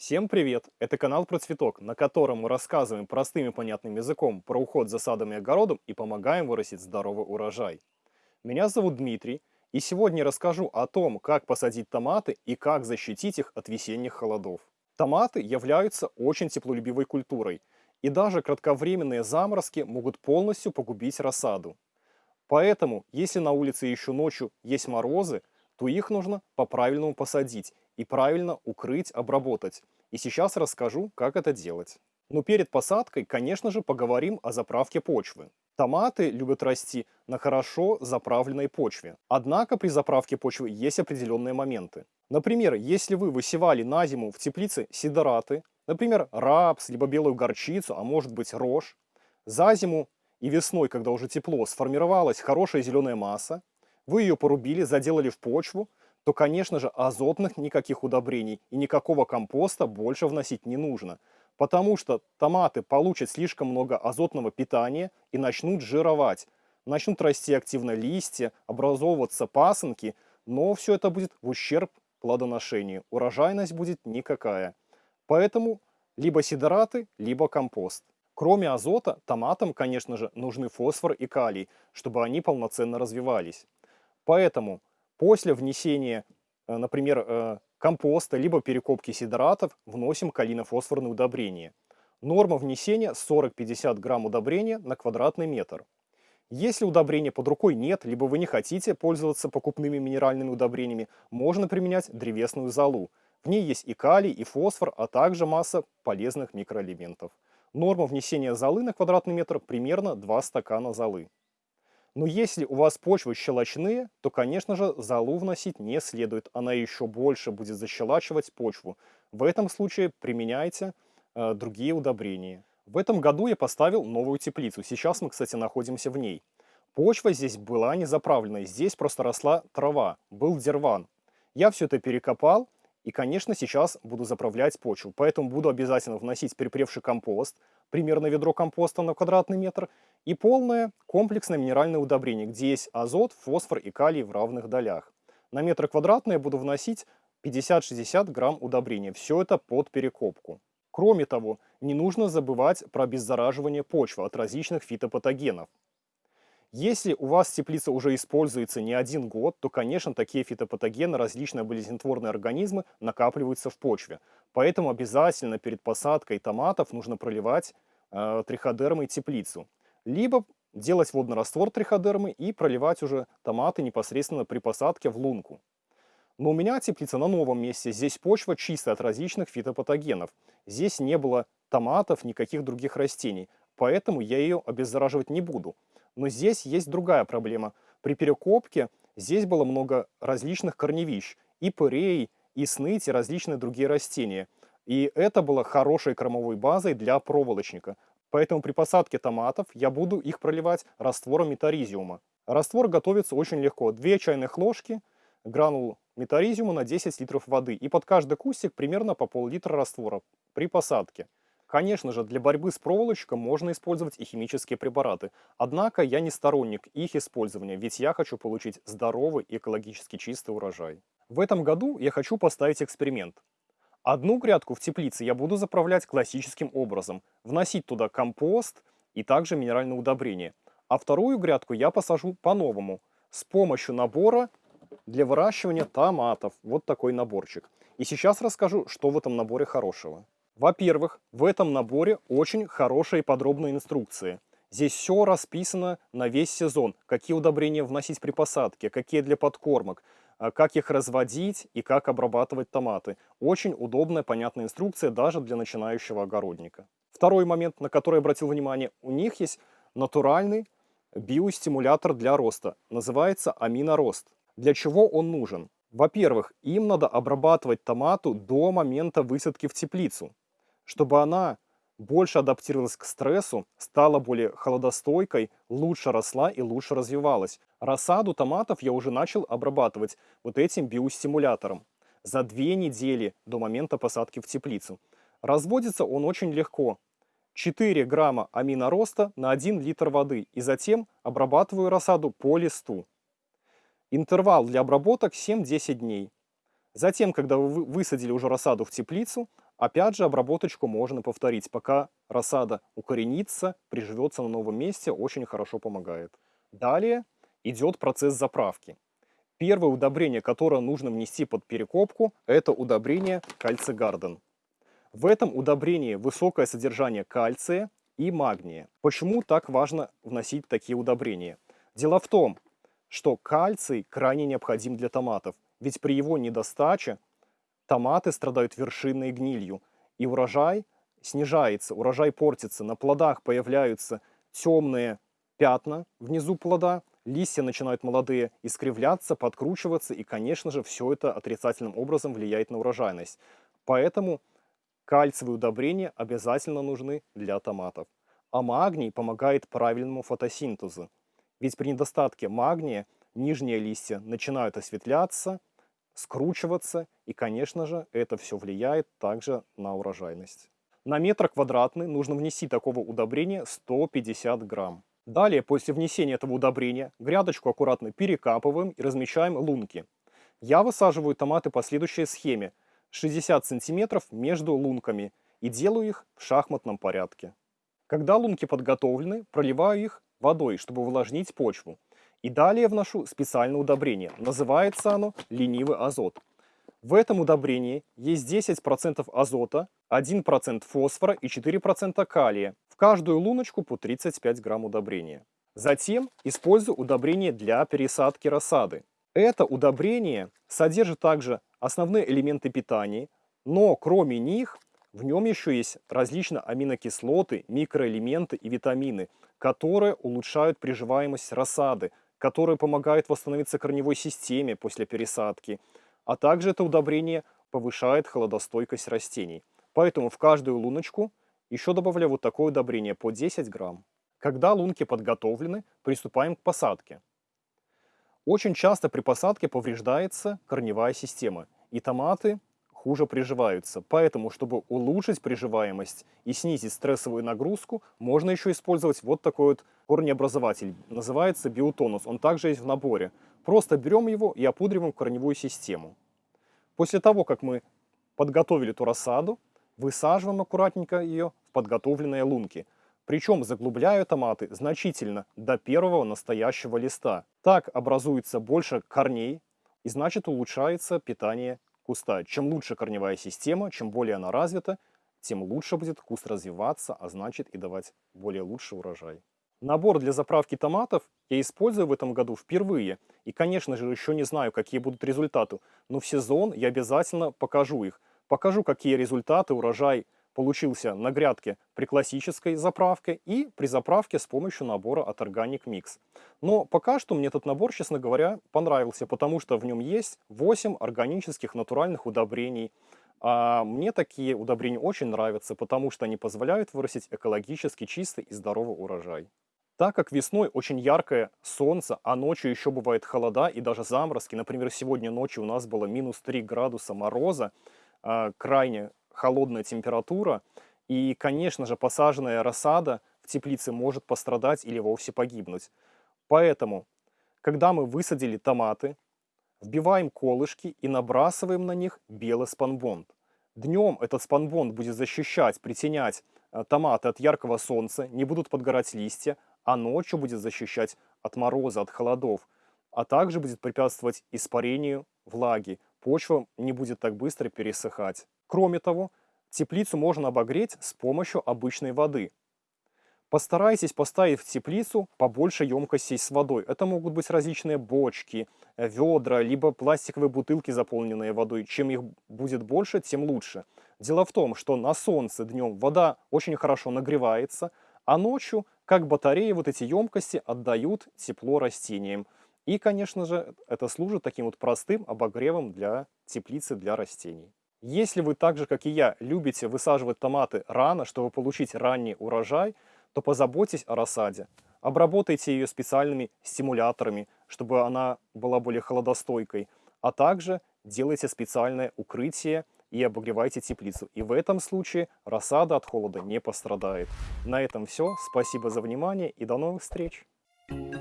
Всем привет! Это канал про цветок, на котором мы рассказываем простым и понятным языком про уход за садом и огородом и помогаем вырастить здоровый урожай. Меня зовут Дмитрий, и сегодня расскажу о том, как посадить томаты и как защитить их от весенних холодов. Томаты являются очень теплолюбивой культурой, и даже кратковременные заморозки могут полностью погубить рассаду. Поэтому, если на улице еще ночью есть морозы, то их нужно по-правильному посадить и правильно укрыть, обработать. И сейчас расскажу, как это делать. Но перед посадкой, конечно же, поговорим о заправке почвы. Томаты любят расти на хорошо заправленной почве. Однако при заправке почвы есть определенные моменты. Например, если вы высевали на зиму в теплице сидораты, например, рапс, либо белую горчицу, а может быть рожь, за зиму и весной, когда уже тепло, сформировалась хорошая зеленая масса, вы ее порубили, заделали в почву, то, конечно же, азотных никаких удобрений и никакого компоста больше вносить не нужно, потому что томаты получат слишком много азотного питания и начнут жировать, начнут расти активно листья, образовываться пасынки, но все это будет в ущерб плодоношению, урожайность будет никакая. Поэтому либо сидораты, либо компост. Кроме азота, томатам, конечно же, нужны фосфор и калий, чтобы они полноценно развивались. Поэтому после внесения, э, например, э, компоста либо перекопки сидратов вносим калинофосфорные удобрения. Норма внесения 40-50 грамм удобрения на квадратный метр. Если удобрения под рукой нет, либо вы не хотите пользоваться покупными минеральными удобрениями, можно применять древесную золу. В ней есть и калий, и фосфор, а также масса полезных микроэлементов. Норма внесения золы на квадратный метр примерно 2 стакана золы. Но если у вас почвы щелочные, то, конечно же, золу вносить не следует. Она еще больше будет защелачивать почву. В этом случае применяйте э, другие удобрения. В этом году я поставил новую теплицу. Сейчас мы, кстати, находимся в ней. Почва здесь была не заправленной. Здесь просто росла трава. Был дерван. Я все это перекопал. И, конечно, сейчас буду заправлять почву. Поэтому буду обязательно вносить перепревший компост, примерно ведро компоста на квадратный метр, и полное комплексное минеральное удобрение, где есть азот, фосфор и калий в равных долях. На метр квадратный я буду вносить 50-60 грамм удобрения. Все это под перекопку. Кроме того, не нужно забывать про обеззараживание почвы от различных фитопатогенов. Если у вас теплица уже используется не один год, то, конечно, такие фитопатогены, различные болезнетворные организмы накапливаются в почве. Поэтому обязательно перед посадкой томатов нужно проливать э, триходермой теплицу либо делать водный раствор триходермы и проливать уже томаты непосредственно при посадке в лунку. Но у меня теплица на новом месте, здесь почва чистая от различных фитопатогенов. Здесь не было томатов, никаких других растений, поэтому я ее обеззараживать не буду. Но здесь есть другая проблема. При перекопке здесь было много различных корневищ, и пырей, и сныть, и различные другие растения. И это было хорошей кормовой базой для проволочника. Поэтому при посадке томатов я буду их проливать раствором метаризиума. Раствор готовится очень легко. 2 чайных ложки гранул метаризиума на 10 литров воды. И под каждый кустик примерно по пол-литра раствора при посадке. Конечно же, для борьбы с проволочком можно использовать и химические препараты. Однако я не сторонник их использования, ведь я хочу получить здоровый экологически чистый урожай. В этом году я хочу поставить эксперимент. Одну грядку в теплице я буду заправлять классическим образом, вносить туда компост и также минеральное удобрение. А вторую грядку я посажу по-новому, с помощью набора для выращивания томатов. Вот такой наборчик. И сейчас расскажу, что в этом наборе хорошего. Во-первых, в этом наборе очень хорошие подробные инструкции. Здесь все расписано на весь сезон, какие удобрения вносить при посадке, какие для подкормок, а, как их разводить и как обрабатывать томаты. Очень удобная, понятная инструкция даже для начинающего огородника. Второй момент, на который обратил внимание, у них есть натуральный биостимулятор для роста. Называется аминорост. Для чего он нужен? Во-первых, им надо обрабатывать томату до момента высадки в теплицу, чтобы она больше адаптировалась к стрессу, стала более холодостойкой, лучше росла и лучше развивалась. Рассаду томатов я уже начал обрабатывать вот этим биостимулятором за две недели до момента посадки в теплицу. Разводится он очень легко. 4 грамма аминороста на 1 литр воды и затем обрабатываю рассаду по листу. Интервал для обработок 7-10 дней. Затем, когда вы высадили уже рассаду в теплицу, Опять же, обработочку можно повторить, пока рассада укоренится, приживется на новом месте, очень хорошо помогает. Далее идет процесс заправки. Первое удобрение, которое нужно внести под перекопку, это удобрение кальций гарден. В этом удобрении высокое содержание кальция и магния. Почему так важно вносить такие удобрения? Дело в том, что кальций крайне необходим для томатов, ведь при его недостаче томаты страдают вершинной гнилью, и урожай снижается, урожай портится, на плодах появляются темные пятна внизу плода, листья начинают молодые искривляться, подкручиваться, и, конечно же, все это отрицательным образом влияет на урожайность. Поэтому кальциевые удобрения обязательно нужны для томатов. А магний помогает правильному фотосинтезу. Ведь при недостатке магния нижние листья начинают осветляться, скручиваться, и, конечно же, это все влияет также на урожайность. На метр квадратный нужно внести такого удобрения 150 грамм. Далее, после внесения этого удобрения, грядочку аккуратно перекапываем и размещаем лунки. Я высаживаю томаты по следующей схеме. 60 сантиметров между лунками и делаю их в шахматном порядке. Когда лунки подготовлены, проливаю их водой, чтобы увлажнить почву. И далее вношу специальное удобрение. Называется оно ленивый азот. В этом удобрении есть 10% азота, 1% фосфора и 4% калия. В каждую луночку по 35 грамм удобрения. Затем использую удобрение для пересадки рассады. Это удобрение содержит также основные элементы питания, но кроме них в нем еще есть различные аминокислоты, микроэлементы и витамины, которые улучшают приживаемость рассады, которые помогают восстановиться корневой системе после пересадки, а также это удобрение повышает холодостойкость растений. Поэтому в каждую луночку еще добавляю вот такое удобрение по 10 грамм. Когда лунки подготовлены, приступаем к посадке. Очень часто при посадке повреждается корневая система, и томаты хуже приживаются. Поэтому, чтобы улучшить приживаемость и снизить стрессовую нагрузку, можно еще использовать вот такой вот корнеобразователь. Называется биотонус. Он также есть в наборе. Просто берем его и опудриваем корневую систему. После того, как мы подготовили эту рассаду, высаживаем аккуратненько ее в подготовленные лунки. Причем заглубляю томаты значительно до первого настоящего листа. Так образуется больше корней и значит улучшается питание куста. Чем лучше корневая система, чем более она развита, тем лучше будет куст развиваться, а значит и давать более лучший урожай. Набор для заправки томатов я использую в этом году впервые. И, конечно же, еще не знаю, какие будут результаты, но в сезон я обязательно покажу их. Покажу, какие результаты урожай получился на грядке при классической заправке и при заправке с помощью набора от Organic Mix. Но пока что мне этот набор, честно говоря, понравился, потому что в нем есть 8 органических натуральных удобрений. А мне такие удобрения очень нравятся, потому что они позволяют вырастить экологически чистый и здоровый урожай. Так как весной очень яркое солнце, а ночью еще бывает холода и даже заморозки, например, сегодня ночью у нас было минус 3 градуса мороза, а, крайне холодная температура, и, конечно же, посаженная рассада в теплице может пострадать или вовсе погибнуть. Поэтому, когда мы высадили томаты, вбиваем колышки и набрасываем на них белый спанбонд. Днем этот спанбонд будет защищать, притенять э, томаты от яркого солнца, не будут подгорать листья, а ночью будет защищать от мороза, от холодов, а также будет препятствовать испарению влаги. Почва не будет так быстро пересыхать. Кроме того, теплицу можно обогреть с помощью обычной воды. Постарайтесь поставить в теплицу побольше емкостей с водой. Это могут быть различные бочки, ведра, либо пластиковые бутылки, заполненные водой. Чем их будет больше, тем лучше. Дело в том, что на солнце днем вода очень хорошо нагревается, а ночью, как батареи, вот эти емкости отдают тепло растениям. И, конечно же, это служит таким вот простым обогревом для теплицы, для растений. Если вы так же, как и я, любите высаживать томаты рано, чтобы получить ранний урожай, то позаботьтесь о рассаде. Обработайте ее специальными стимуляторами, чтобы она была более холодостойкой, а также делайте специальное укрытие и обогревайте теплицу. И в этом случае рассада от холода не пострадает. На этом все. Спасибо за внимание и до новых встреч! Thank you.